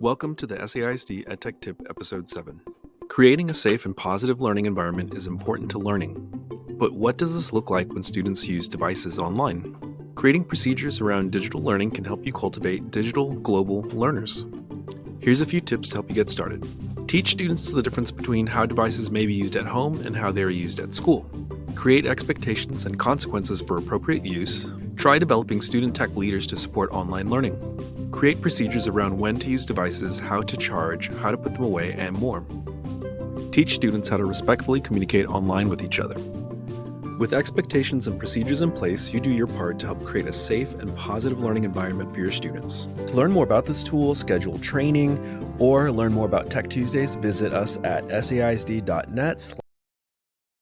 Welcome to the SAISD EdTech Tip Episode 7. Creating a safe and positive learning environment is important to learning. But what does this look like when students use devices online? Creating procedures around digital learning can help you cultivate digital global learners. Here's a few tips to help you get started. Teach students the difference between how devices may be used at home and how they are used at school. Create expectations and consequences for appropriate use. Try developing student tech leaders to support online learning. Create procedures around when to use devices, how to charge, how to put them away, and more. Teach students how to respectfully communicate online with each other. With expectations and procedures in place, you do your part to help create a safe and positive learning environment for your students. To learn more about this tool, schedule training, or learn more about Tech Tuesdays, visit us at saisd.net